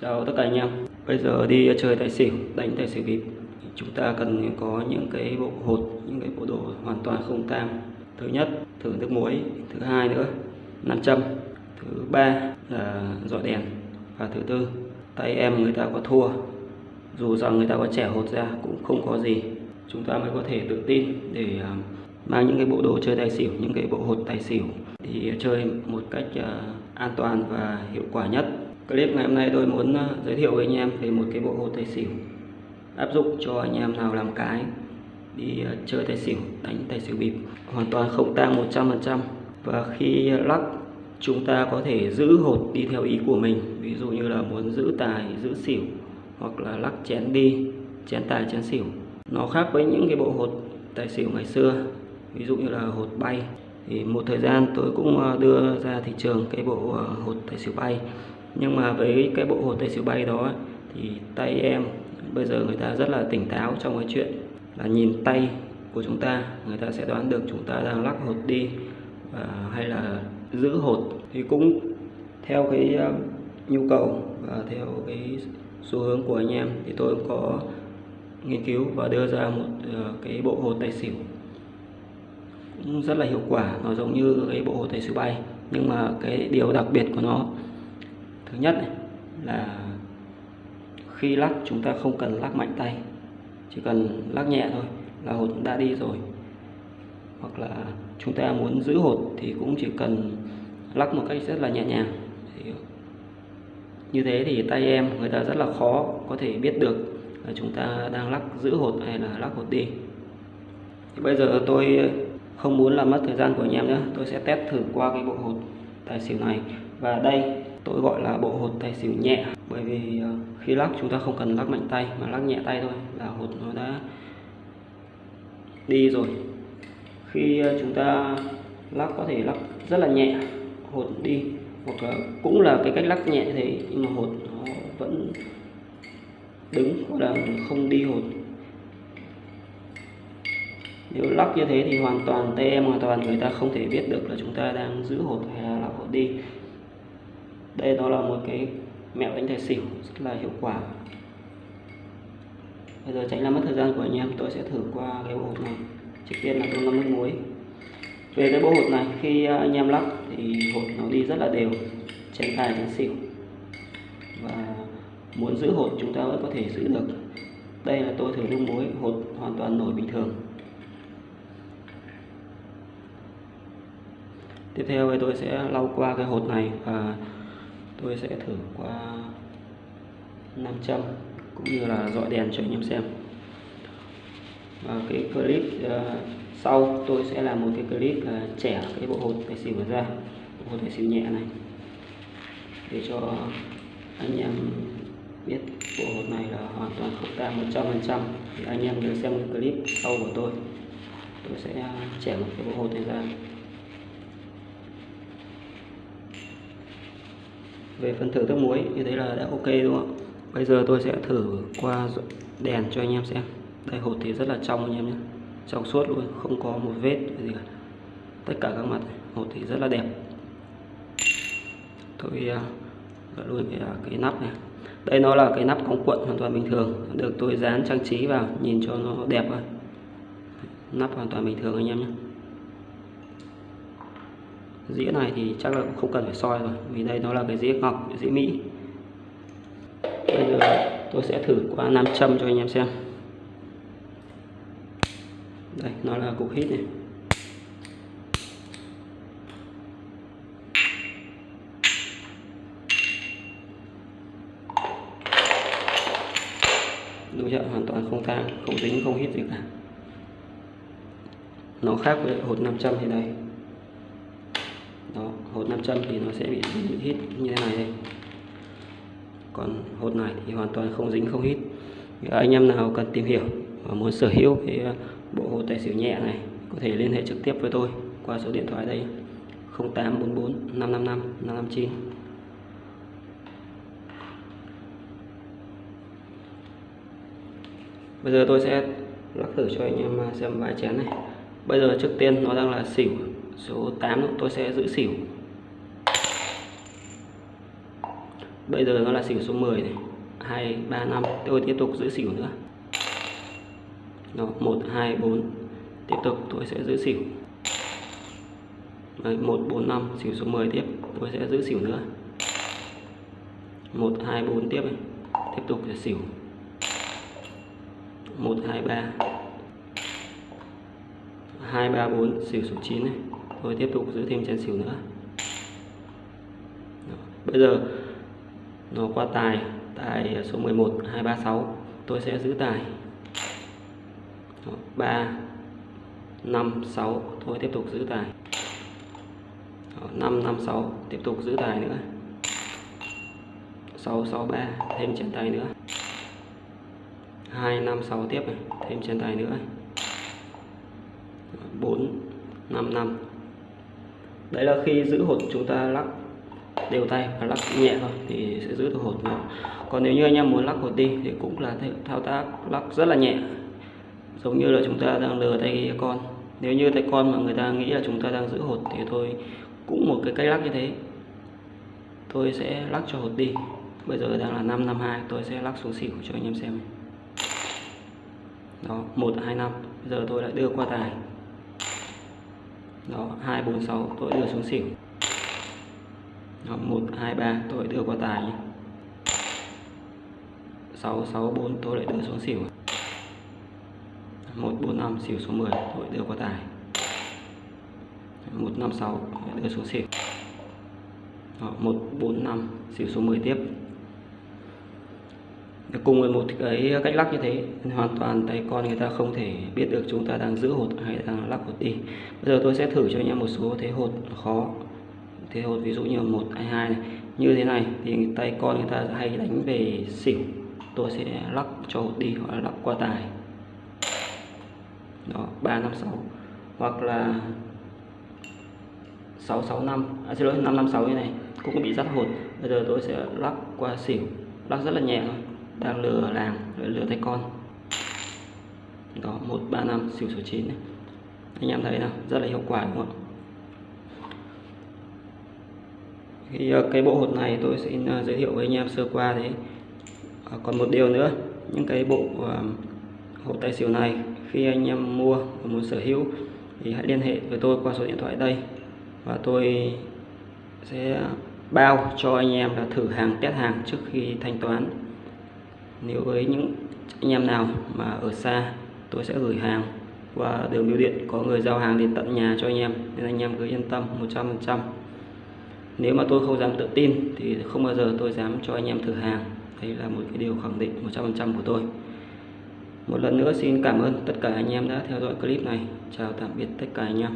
Chào tất cả anh em. Bây giờ đi chơi tài xỉu, đánh tài xỉu bịp. Chúng ta cần có những cái bộ hột, những cái bộ đồ hoàn toàn không tang. Thứ nhất, thử nước muối. Thứ hai nữa, nam châm. Thứ ba là dọi đèn. Và thứ tư, tay em người ta có thua. Dù rằng người ta có trẻ hột ra cũng không có gì. Chúng ta mới có thể tự tin để à, mang những cái bộ đồ chơi tài xỉu, những cái bộ hột tài xỉu thì chơi một cách à, an toàn và hiệu quả nhất. Clip ngày hôm nay tôi muốn ờ, giới thiệu với anh em về một cái bộ hồ tài xỉu. Áp dụng cho anh em nào làm cái đi ờ, chơi tài xỉu, đánh tài xỉu bịp. Hoàn toàn không tang 100% và khi lắc chúng ta có thể giữ hột đi theo ý của mình. Ví dụ như là muốn giữ tài, giữ xỉu hoặc là lắc chén đi, chén tài, chén xỉu. Nó khác với những cái bộ hột tài xỉu ngày xưa. Ví dụ như là hột bay. Thì một thời gian tôi cũng ờ, đưa ra thị trường cái bộ hột tài xỉu bay nhưng mà với cái bộ hồ tay siêu bay đó, thì tay em bây giờ người ta rất là tỉnh táo trong cái chuyện là nhìn tay của chúng ta. Người ta sẽ đoán được chúng ta đang lắc hột đi và hay là giữ hột. Thì cũng theo cái à, nhu cầu và theo cái xu hướng của anh em, thì tôi cũng có nghiên cứu và đưa ra một à, cái bộ hồ tay xỉu cũng rất là hiệu quả, nó giống như cái bộ hồ tay xỉu bay, nhưng mà cái điều đặc biệt của nó thứ nhất này, là khi lắc chúng ta không cần lắc mạnh tay chỉ cần lắc nhẹ thôi là hột đã đi rồi. Hoặc là chúng ta muốn giữ hột thì cũng chỉ cần lắc một cách rất là nhẹ nhàng. Thì như thế thì tay em người ta rất là khó có thể biết được là chúng ta đang lắc giữ hột hay là lắc hột đi. Thì bây giờ tôi không muốn làm mất thời gian của anh em nữa tôi sẽ test thử qua cái bộ hột tài xỉu này. Và đây tôi gọi là bộ hột tài xỉu nhẹ, bởi vì ờ, khi lắc chúng ta không cần lắc mạnh tay, mà lắc nhẹ tay thôi là hột nó đã đi rồi. Khi ờ, chúng ta lắc có thể lắc rất là nhẹ, hột đi, hoặc là cũng là cái cách lắc nhẹ thế, nhưng mà hột nó vẫn đứng hoặc là không đi hột. Nếu lắc như thế thì hoàn toàn tay em hoàn toàn người ta không thể biết được là chúng ta đang giữ hột hay là lắc hột đi đây đó là một cái mẹo đánh tài xỉu rất là hiệu quả. Bây giờ tránh làm mất thời gian của anh em, tôi sẽ thử qua cái bộ hột này. Trước tiên là tôi ngâm nước muối. Về cái bộ hột này, khi anh em lắc thì hột nó đi rất là đều tránh tài tránh xỉu. Và muốn giữ hột chúng ta vẫn có thể giữ được. Đây là tôi thử nước muối hột hoàn toàn nổi bình thường. Tiếp theo thì tôi sẽ lau qua cái hột này và tôi sẽ thử qua nam châm cũng như là dọi đèn cho anh em xem. Và cái clip uh, sau tôi sẽ làm một cái clip là uh, trẻ cái bộ hột tài xỉu ra. Bộ hột tài xỉu nhẹ này. Để cho anh em biết bộ hột này là hoàn toàn không tan 100% thì anh em nhớ xem cái clip sau của tôi. Tôi sẽ ờ, trẻ một cái bộ hột này ra. Về phần thử nước muối như thế là đã ok đúng không bây giờ tôi sẽ thử qua đèn cho anh em xem. Đây hột thì rất là trong anh em nhé. Trong suốt luôn không có một vết gì cả. Tất cả các mặt hột thì rất là đẹp. Tôi à, uh, luôn cái, uh, cái nắp này. Đây nó là cái nắp cống cuộn hoàn toàn bình thường. Được tôi dán trang trí vào nhìn cho nó đẹp thôi nắp hoàn toàn bình thường anh em nhé dĩa này thì chắc là cũng không cần phải soi rồi, vì đây nó là cái dĩa ngọc, dĩa mỹ. Bây giờ tôi sẽ thử qua nam châm cho anh em xem. Đây, nó là cục hít này. Đúng chưa hoàn toàn không tang, không dính, không hít gì cả. Nó khác với hột 500 thì đây đó, hột nam châm thì nó sẽ bị dính hít như thế này đây. Còn hột này thì hoàn toàn không dính, không hít. Anh em nào cần tìm hiểu và muốn sở hữu cái ờ, bộ hột tài xỉu nhẹ này, có thể liên hệ trực tiếp với tôi qua số điện thoại đây 0844 555 559 Bây giờ tôi sẽ lắc thử cho anh em ờ, xem vài chén này. Bây giờ trước tiên nó đang là xỉu. Số 8 tôi sẽ giữ xỉu. Bây giờ nó là xỉu số 10 này. 2 3 5 tôi tiếp tục giữ xỉu nữa. Đó 1 2 4 tiếp tục tôi sẽ giữ xỉu. Đấy, 1 4 5 xỉu số 10 tiếp. Tôi sẽ giữ xỉu nữa. 1 2 4 tiếp này. tiếp tục sẽ xỉu. 1 2 3 2 3 4 xỉu số 9 này. Tôi tiếp tục giữ thêm chén xỉu nữa. Đó. bây giờ, nó qua tài tài số 11 236 tôi sẽ giữ tài. Đó. 3 5 6 tôi tiếp tục giữ tài. Đó. 5 5 6 tiếp tục giữ tài nữa. 6 6 3 thêm chén tài nữa. 2 5 6 tiếp này. Thêm chén tài nữa. 4 5 5 đấy là khi giữ hột chúng ta lắc, đều tay và lắc nhẹ thôi thì sẽ giữ được hột nữa còn nếu như anh em muốn lắc hột đi thì cũng là thao tác lắc rất là nhẹ, giống như là chúng ta đang lừa tay con. Nếu như tay con mà người ta nghĩ là chúng ta đang giữ hột thì tôi cũng một cái cách lắc như thế. Tôi sẽ lắc cho hột đi. Bây giờ đang là 552 tôi sẽ lắc xuống xỉu cho anh em xem. Đó 125 bây giờ tôi lại đưa qua tài đó 246 tôi đưa xuống xỉu. Đó, 123 tôi đưa qua tài nhé. 664 tôi lại đưa xuống xỉu. 145 xỉu số 10 tôi đưa qua tài. 156 đưa xuống xỉu. Đó, 145 xỉu số 10 tiếp cùng với một cái cách lắc như thế hoàn toàn tay con người ta không thể biết được chúng ta đang giữ hột hay đang lắc hột đi. Bây giờ tôi sẽ thử cho anh em một số thế hột khó. Thế hột ví dụ như một hai hai này. Như thế này thì tay con người ta hay đánh về xỉu. Tôi sẽ lắc cho hột đi hoặc là lắc qua tài. Đó ba năm sáu. Hoặc là sáu sáu năm. À, xin lỗi năm năm sáu như này. Cũng bị dắt hột. Bây giờ tôi sẽ lắc qua xỉu. Lắc rất là nhẹ thôi đang lừa làng, lừa tay con. Đó, một, ba, năm, xỉu số 9 này. anh em thấy nào? Rất là hiệu quả, đúng không thì ờ, cái bộ hột này tôi sẽ ờ, giới thiệu với anh em sơ qua thế. Ờ, còn một điều nữa, những cái bộ hột tay xỉu này, khi anh em mua và muốn sở hữu thì hãy liên hệ với tôi qua số điện thoại đây. Và tôi sẽ bao cho anh em là thử hàng, test hàng trước khi thanh toán nếu với những anh em nào mà ở xa, tôi sẽ gửi hàng qua đường bưu điện. Có người giao hàng đến tận nhà cho anh em, nên anh em cứ yên tâm 100% nếu mà tôi không dám tự tin thì không bao giờ tôi dám cho anh em thử hàng. Đây là một cái điều khẳng định 100% của tôi. Một lần nữa xin cảm ơn tất cả anh em đã theo dõi clip này. Chào tạm biệt tất cả anh em.